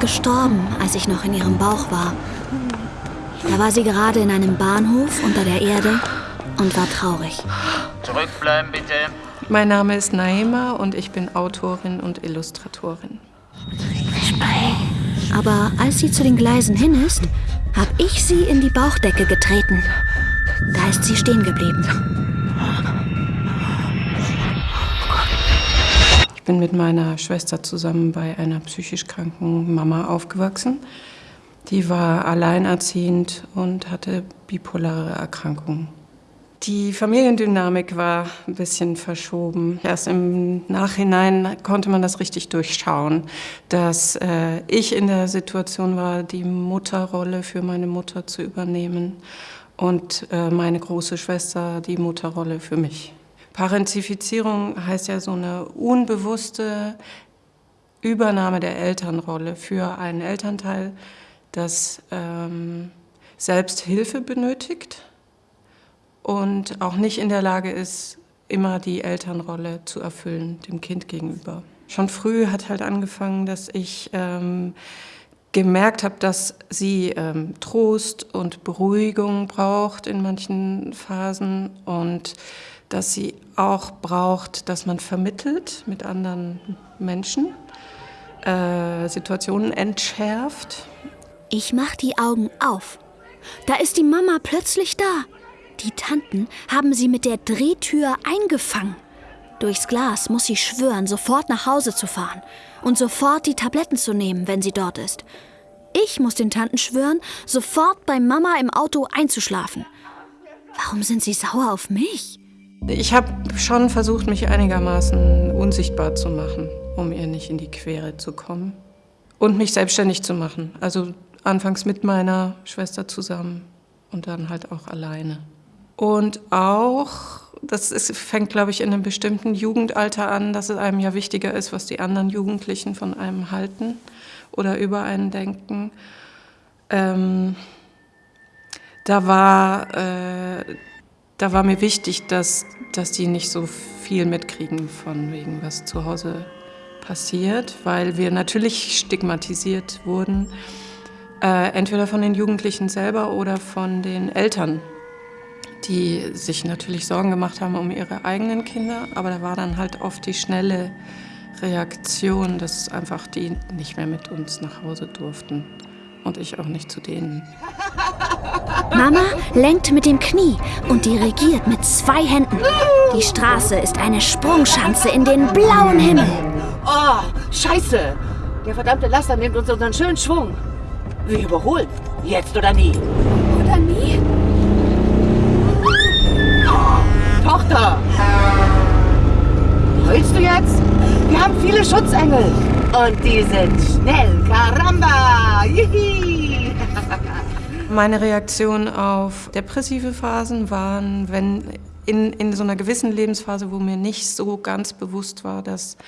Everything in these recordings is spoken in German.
Gestorben, als ich noch in ihrem Bauch war. Da war sie gerade in einem Bahnhof unter der Erde und war traurig. Zurückbleiben bitte. Mein Name ist Naima und ich bin Autorin und Illustratorin. Aber als sie zu den Gleisen hin ist, habe ich sie in die Bauchdecke getreten. Da ist sie stehen geblieben. Bin mit meiner Schwester zusammen bei einer psychisch kranken Mama aufgewachsen. Die war alleinerziehend und hatte bipolare Erkrankungen. Die Familiendynamik war ein bisschen verschoben. Erst im Nachhinein konnte man das richtig durchschauen, dass äh, ich in der Situation war, die Mutterrolle für meine Mutter zu übernehmen und äh, meine große Schwester die Mutterrolle für mich. Parentifizierung heißt ja so eine unbewusste Übernahme der Elternrolle für einen Elternteil, das ähm, selbst Hilfe benötigt und auch nicht in der Lage ist, immer die Elternrolle zu erfüllen, dem Kind gegenüber. Schon früh hat halt angefangen, dass ich ähm, gemerkt habe, dass sie ähm, Trost und Beruhigung braucht in manchen Phasen und dass sie auch braucht, dass man vermittelt mit anderen Menschen, äh, Situationen entschärft. Ich mach die Augen auf. Da ist die Mama plötzlich da. Die Tanten haben sie mit der Drehtür eingefangen. Durchs Glas muss sie schwören, sofort nach Hause zu fahren und sofort die Tabletten zu nehmen, wenn sie dort ist. Ich muss den Tanten schwören, sofort bei Mama im Auto einzuschlafen. Warum sind sie sauer auf mich? Ich habe schon versucht, mich einigermaßen unsichtbar zu machen, um ihr nicht in die Quere zu kommen. Und mich selbstständig zu machen. Also anfangs mit meiner Schwester zusammen und dann halt auch alleine. Und auch, das ist, fängt, glaube ich, in einem bestimmten Jugendalter an, dass es einem ja wichtiger ist, was die anderen Jugendlichen von einem halten oder über einen denken. Ähm, da, war, äh, da war mir wichtig, dass, dass die nicht so viel mitkriegen von wegen, was zu Hause passiert, weil wir natürlich stigmatisiert wurden, äh, entweder von den Jugendlichen selber oder von den Eltern die sich natürlich Sorgen gemacht haben um ihre eigenen Kinder, aber da war dann halt oft die schnelle Reaktion, dass einfach die nicht mehr mit uns nach Hause durften und ich auch nicht zu denen. Mama lenkt mit dem Knie und dirigiert mit zwei Händen. Die Straße ist eine Sprungschanze in den blauen Himmel. Oh, scheiße! Der verdammte Laster nimmt uns unseren schönen Schwung. Wir überholen. Jetzt oder nie. Oder nie? Tochter! Heulst du jetzt? Wir haben viele Schutzengel. Und die sind schnell. Caramba! Yihi! Meine Reaktion auf depressive Phasen waren, wenn in, in so einer gewissen Lebensphase, wo mir nicht so ganz bewusst war, dass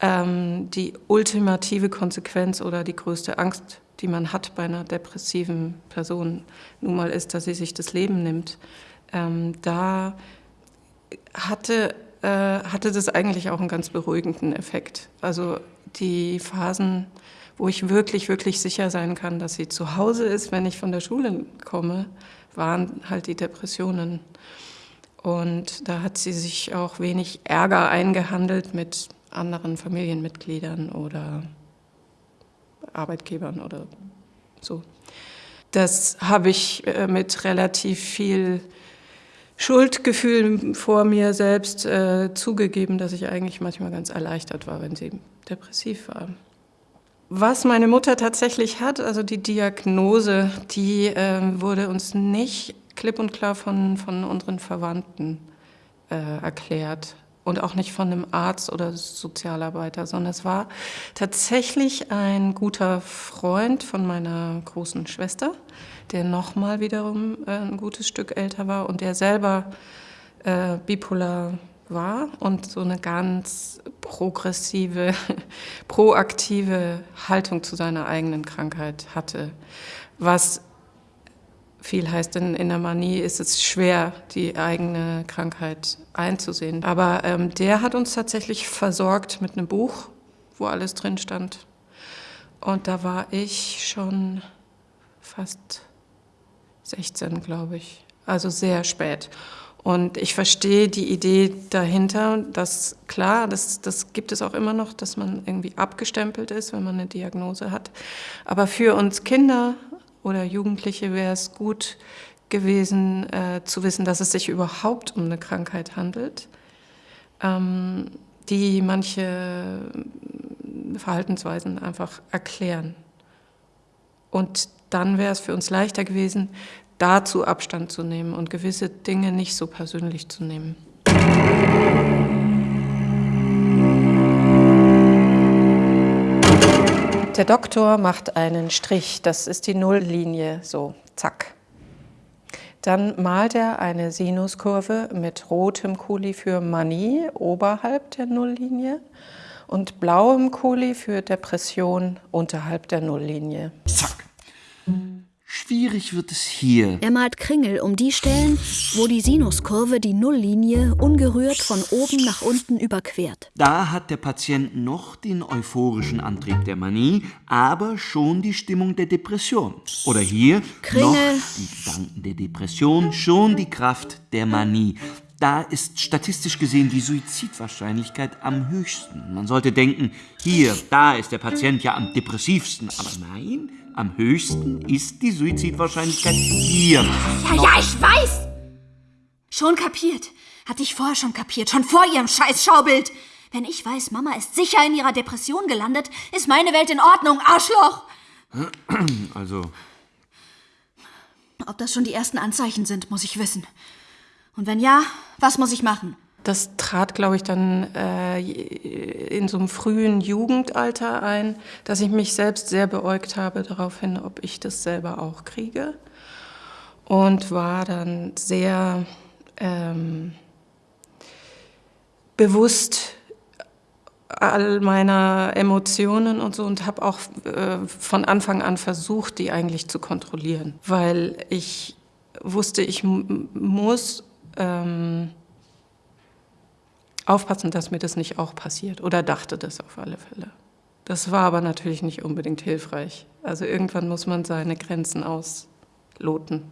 ähm, die ultimative Konsequenz oder die größte Angst, die man hat bei einer depressiven Person, nun mal ist, dass sie sich das Leben nimmt. Ähm, da hatte, äh, hatte das eigentlich auch einen ganz beruhigenden Effekt. Also die Phasen, wo ich wirklich, wirklich sicher sein kann, dass sie zu Hause ist, wenn ich von der Schule komme, waren halt die Depressionen. Und da hat sie sich auch wenig Ärger eingehandelt mit anderen Familienmitgliedern oder Arbeitgebern oder so. Das habe ich äh, mit relativ viel Schuldgefühl vor mir selbst äh, zugegeben, dass ich eigentlich manchmal ganz erleichtert war, wenn sie depressiv war. Was meine Mutter tatsächlich hat, also die Diagnose, die äh, wurde uns nicht klipp und klar von, von unseren Verwandten äh, erklärt und auch nicht von einem Arzt oder Sozialarbeiter, sondern es war tatsächlich ein guter Freund von meiner großen Schwester, der nochmal wiederum äh, ein gutes Stück älter war und der selber äh, bipolar war und so eine ganz progressive, proaktive Haltung zu seiner eigenen Krankheit hatte. Was viel heißt, in, in der Manie ist es schwer, die eigene Krankheit einzusehen. Aber ähm, der hat uns tatsächlich versorgt mit einem Buch, wo alles drin stand. Und da war ich schon fast 16, glaube ich. Also sehr spät. Und ich verstehe die Idee dahinter, dass klar, das, das gibt es auch immer noch, dass man irgendwie abgestempelt ist, wenn man eine Diagnose hat. Aber für uns Kinder oder Jugendliche wäre es gut gewesen, äh, zu wissen, dass es sich überhaupt um eine Krankheit handelt, ähm, die manche Verhaltensweisen einfach erklären. Und dann wäre es für uns leichter gewesen, dazu Abstand zu nehmen und gewisse Dinge nicht so persönlich zu nehmen. Der Doktor macht einen Strich, das ist die Nulllinie, so, zack. Dann malt er eine Sinuskurve mit rotem Kuli für Manie oberhalb der Nulllinie und blauem Kuli für Depression unterhalb der Nulllinie. Zack. Schwierig wird es hier. Er malt Kringel um die Stellen, wo die Sinuskurve die Nulllinie ungerührt von oben nach unten überquert. Da hat der Patient noch den euphorischen Antrieb der Manie, aber schon die Stimmung der Depression. Oder hier Kringel. noch die Gedanken der Depression, schon die Kraft der Manie. Da ist statistisch gesehen die Suizidwahrscheinlichkeit am höchsten. Man sollte denken, hier, da ist der Patient ja am depressivsten. Aber nein, am höchsten ist die Suizidwahrscheinlichkeit hier. Ja, ja, ich weiß! Schon kapiert. Hatte ich vorher schon kapiert, schon vor ihrem scheiß Schaubild. Wenn ich weiß, Mama ist sicher in ihrer Depression gelandet, ist meine Welt in Ordnung, Arschloch! Also, Ob das schon die ersten Anzeichen sind, muss ich wissen. Und wenn ja, was muss ich machen? Das trat, glaube ich, dann äh, in so einem frühen Jugendalter ein, dass ich mich selbst sehr beäugt habe darauf hin, ob ich das selber auch kriege. Und war dann sehr ähm, bewusst all meiner Emotionen und so und habe auch äh, von Anfang an versucht, die eigentlich zu kontrollieren, weil ich wusste, ich muss ähm, aufpassen, dass mir das nicht auch passiert oder dachte das auf alle Fälle. Das war aber natürlich nicht unbedingt hilfreich. Also irgendwann muss man seine Grenzen ausloten.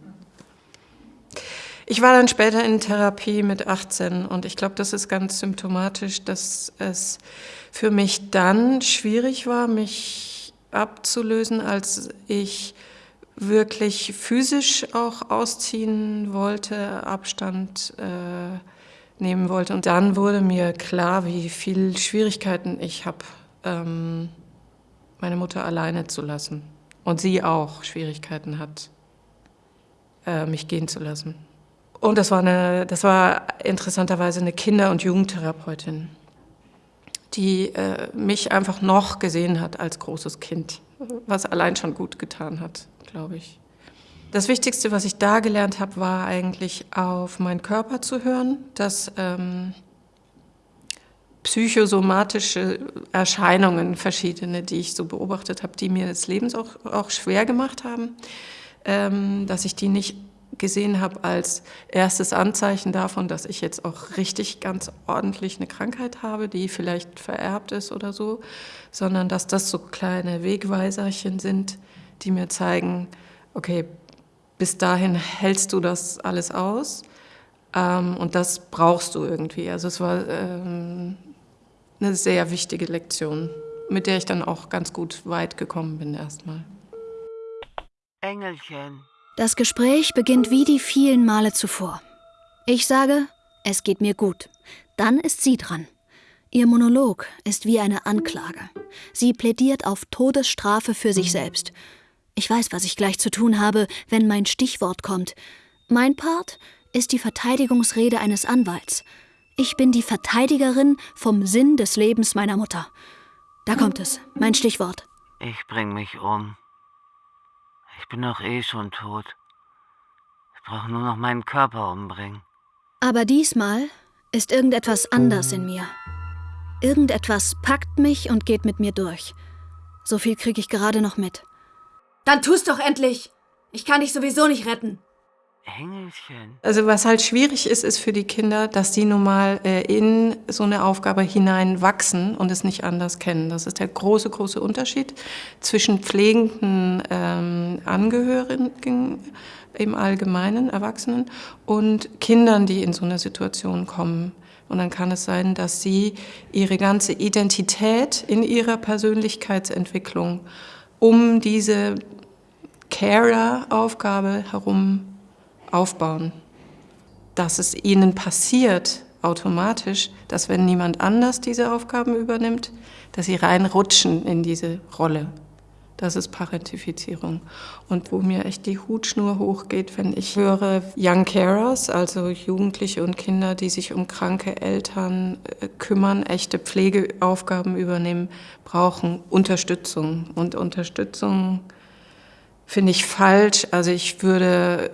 Ich war dann später in Therapie mit 18 und ich glaube, das ist ganz symptomatisch, dass es für mich dann schwierig war, mich abzulösen, als ich wirklich physisch auch ausziehen wollte, Abstand äh, nehmen wollte. Und dann wurde mir klar, wie viel Schwierigkeiten ich habe, ähm, meine Mutter alleine zu lassen. Und sie auch Schwierigkeiten hat, äh, mich gehen zu lassen. Und das war, eine, das war interessanterweise eine Kinder- und Jugendtherapeutin, die äh, mich einfach noch gesehen hat als großes Kind, was allein schon gut getan hat, glaube ich. Das Wichtigste, was ich da gelernt habe, war eigentlich auf meinen Körper zu hören, dass ähm, psychosomatische Erscheinungen, verschiedene, die ich so beobachtet habe, die mir das Leben auch, auch schwer gemacht haben, ähm, dass ich die nicht gesehen habe als erstes Anzeichen davon, dass ich jetzt auch richtig ganz ordentlich eine Krankheit habe, die vielleicht vererbt ist oder so, sondern dass das so kleine Wegweiserchen sind, die mir zeigen, okay, bis dahin hältst du das alles aus ähm, und das brauchst du irgendwie. Also es war ähm, eine sehr wichtige Lektion, mit der ich dann auch ganz gut weit gekommen bin erstmal. Engelchen. Das Gespräch beginnt wie die vielen Male zuvor. Ich sage, es geht mir gut. Dann ist sie dran. Ihr Monolog ist wie eine Anklage. Sie plädiert auf Todesstrafe für sich selbst. Ich weiß, was ich gleich zu tun habe, wenn mein Stichwort kommt. Mein Part ist die Verteidigungsrede eines Anwalts. Ich bin die Verteidigerin vom Sinn des Lebens meiner Mutter. Da kommt es, mein Stichwort. Ich bring mich um. Ich bin doch eh schon tot. Ich brauche nur noch meinen Körper umbringen. Aber diesmal ist irgendetwas anders in mir. Irgendetwas packt mich und geht mit mir durch. So viel kriege ich gerade noch mit. Dann tu's doch endlich! Ich kann dich sowieso nicht retten. Engelchen. Also was halt schwierig ist, ist für die Kinder, dass die nun mal äh, in so eine Aufgabe hineinwachsen und es nicht anders kennen. Das ist der große, große Unterschied zwischen pflegenden ähm, Angehörigen im Allgemeinen, Erwachsenen, und Kindern, die in so eine Situation kommen. Und dann kann es sein, dass sie ihre ganze Identität in ihrer Persönlichkeitsentwicklung um diese Carer-Aufgabe herum aufbauen. Dass es ihnen passiert automatisch, dass wenn niemand anders diese Aufgaben übernimmt, dass sie reinrutschen in diese Rolle. Das ist Parentifizierung. Und wo mir echt die Hutschnur hochgeht, wenn ich höre Young Carers, also Jugendliche und Kinder, die sich um kranke Eltern äh, kümmern, echte Pflegeaufgaben übernehmen, brauchen Unterstützung. Und Unterstützung finde ich falsch. Also ich würde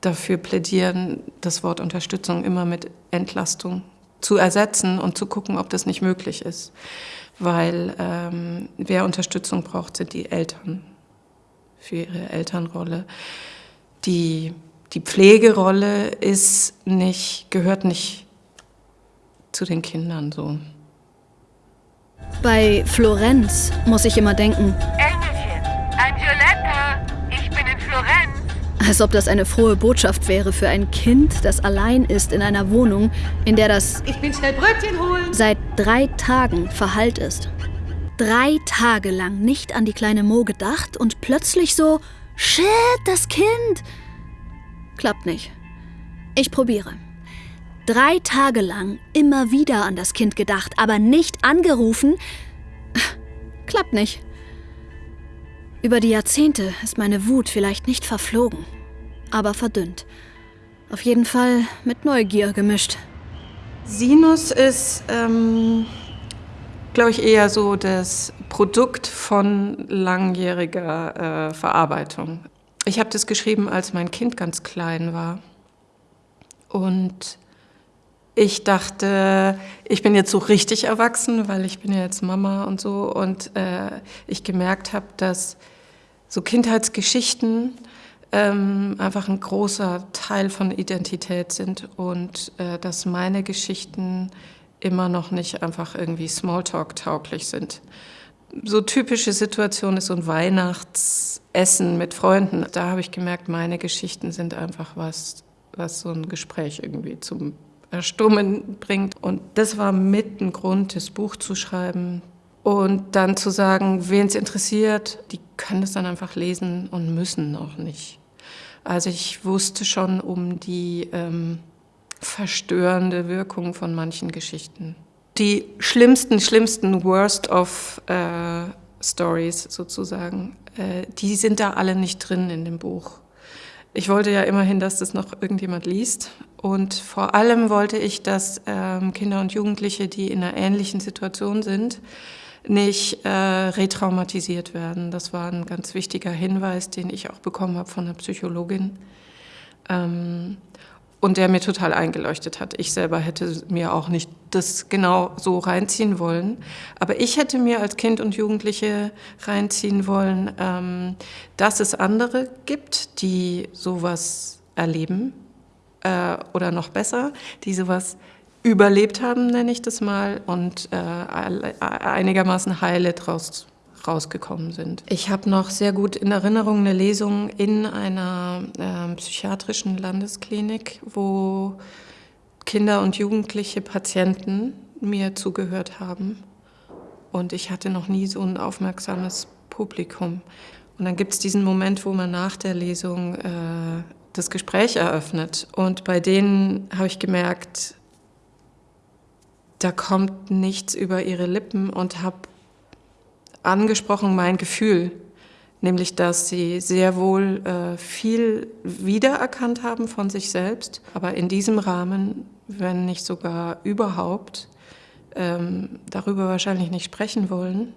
dafür plädieren, das Wort Unterstützung immer mit Entlastung zu ersetzen und zu gucken, ob das nicht möglich ist. Weil ähm, wer Unterstützung braucht, sind die Eltern für ihre Elternrolle. Die, die Pflegerolle ist nicht, gehört nicht zu den Kindern so. Bei Florenz muss ich immer denken, Engelchen, als ob das eine frohe Botschaft wäre für ein Kind, das allein ist in einer Wohnung, in der das Ich bin schnell Brötchen holen. seit drei Tagen verhallt ist. Drei Tage lang nicht an die kleine Mo gedacht und plötzlich so, shit, das Kind. Klappt nicht. Ich probiere. Drei Tage lang immer wieder an das Kind gedacht, aber nicht angerufen. Klappt nicht. Über die Jahrzehnte ist meine Wut vielleicht nicht verflogen, aber verdünnt. Auf jeden Fall mit Neugier gemischt. Sinus ist, ähm, glaube ich, eher so das Produkt von langjähriger äh, Verarbeitung. Ich habe das geschrieben, als mein Kind ganz klein war. Und ich dachte, ich bin jetzt so richtig erwachsen, weil ich bin ja jetzt Mama und so. Und äh, ich gemerkt habe, dass so Kindheitsgeschichten ähm, einfach ein großer Teil von Identität sind und äh, dass meine Geschichten immer noch nicht einfach irgendwie Smalltalk-tauglich sind. So typische Situation ist so ein Weihnachtsessen mit Freunden. Da habe ich gemerkt, meine Geschichten sind einfach was, was so ein Gespräch irgendwie zum Erstummen bringt. Und das war mit ein Grund, das Buch zu schreiben. Und dann zu sagen, wen es interessiert, die können es dann einfach lesen und müssen auch nicht. Also ich wusste schon um die ähm, verstörende Wirkung von manchen Geschichten. Die schlimmsten, schlimmsten Worst of äh, Stories sozusagen, äh, die sind da alle nicht drin in dem Buch. Ich wollte ja immerhin, dass das noch irgendjemand liest. Und vor allem wollte ich, dass ähm, Kinder und Jugendliche, die in einer ähnlichen Situation sind, nicht äh, retraumatisiert werden. Das war ein ganz wichtiger Hinweis, den ich auch bekommen habe von einer Psychologin. Ähm, und der mir total eingeleuchtet hat. Ich selber hätte mir auch nicht das genau so reinziehen wollen. Aber ich hätte mir als Kind und Jugendliche reinziehen wollen, ähm, dass es andere gibt, die sowas erleben äh, oder noch besser, die sowas überlebt haben, nenne ich das mal, und äh, einigermaßen heile draus rausgekommen sind. Ich habe noch sehr gut in Erinnerung eine Lesung in einer äh, psychiatrischen Landesklinik, wo Kinder und jugendliche Patienten mir zugehört haben. Und ich hatte noch nie so ein aufmerksames Publikum. Und dann gibt es diesen Moment, wo man nach der Lesung äh, das Gespräch eröffnet. Und bei denen habe ich gemerkt, da kommt nichts über ihre Lippen und habe angesprochen mein Gefühl, nämlich dass sie sehr wohl äh, viel wiedererkannt haben von sich selbst, aber in diesem Rahmen, wenn nicht sogar überhaupt, ähm, darüber wahrscheinlich nicht sprechen wollen.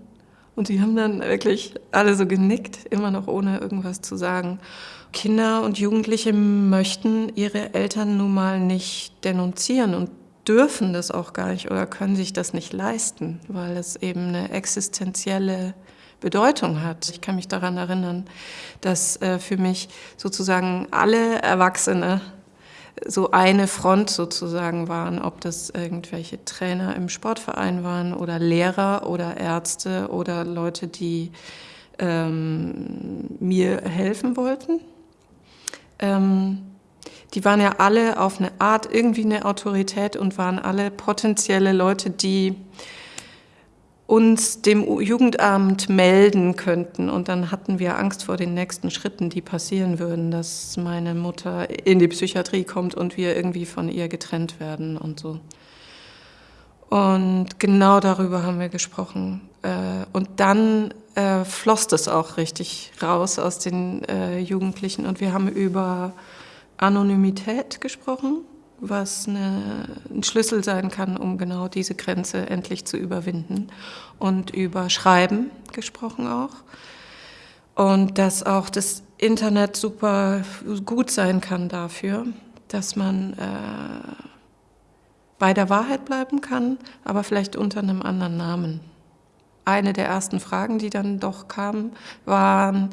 Und sie haben dann wirklich alle so genickt, immer noch ohne irgendwas zu sagen. Kinder und Jugendliche möchten ihre Eltern nun mal nicht denunzieren und dürfen das auch gar nicht oder können sich das nicht leisten, weil es eben eine existenzielle Bedeutung hat. Ich kann mich daran erinnern, dass äh, für mich sozusagen alle Erwachsene so eine Front sozusagen waren, ob das irgendwelche Trainer im Sportverein waren oder Lehrer oder Ärzte oder Leute, die ähm, mir helfen wollten. Ähm, die waren ja alle auf eine Art irgendwie eine Autorität und waren alle potenzielle Leute, die uns dem Jugendamt melden könnten. Und dann hatten wir Angst vor den nächsten Schritten, die passieren würden, dass meine Mutter in die Psychiatrie kommt und wir irgendwie von ihr getrennt werden und so. Und genau darüber haben wir gesprochen. Äh, und dann äh, floss das auch richtig raus aus den äh, Jugendlichen. Und wir haben über Anonymität gesprochen was eine, ein Schlüssel sein kann, um genau diese Grenze endlich zu überwinden. Und über Schreiben gesprochen auch. Und dass auch das Internet super gut sein kann dafür, dass man äh, bei der Wahrheit bleiben kann, aber vielleicht unter einem anderen Namen. Eine der ersten Fragen, die dann doch kamen, waren,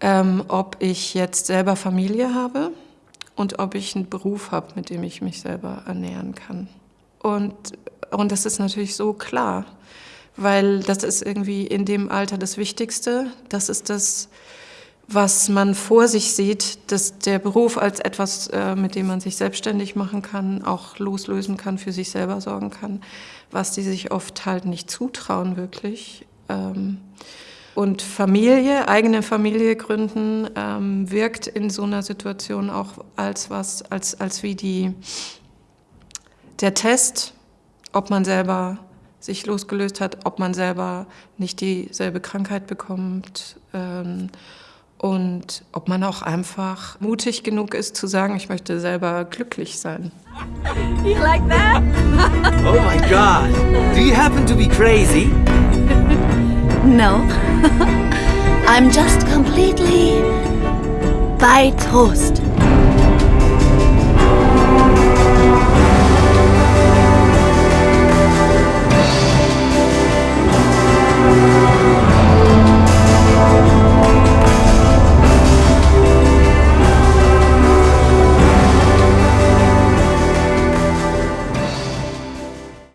ähm, ob ich jetzt selber Familie habe und ob ich einen Beruf habe, mit dem ich mich selber ernähren kann. Und, und das ist natürlich so klar, weil das ist irgendwie in dem Alter das Wichtigste. Das ist das, was man vor sich sieht, dass der Beruf als etwas, äh, mit dem man sich selbstständig machen kann, auch loslösen kann, für sich selber sorgen kann, was die sich oft halt nicht zutrauen wirklich. Ähm, und Familie, eigene Familie gründen, ähm, wirkt in so einer Situation auch als was, als, als wie die, der Test, ob man selber sich losgelöst hat, ob man selber nicht dieselbe Krankheit bekommt ähm, und ob man auch einfach mutig genug ist zu sagen, ich möchte selber glücklich sein. You like that? Oh my God! Do you happen to be crazy? No. I'm just completely by toast.